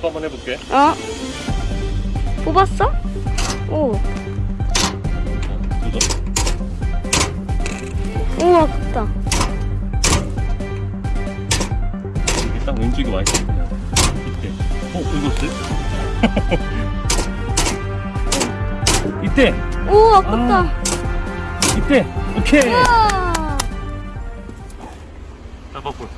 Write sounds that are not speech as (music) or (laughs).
한번 해볼게. 어? 뽑았어? 오, 어, 우와, 크다. 이게 딱 왼쪽이 와 있어. 그냥. 이때. 어, 긁었어? (laughs) 이때. 우와, 크다. 아. 이때. 오케이. 우와. 따봐볼.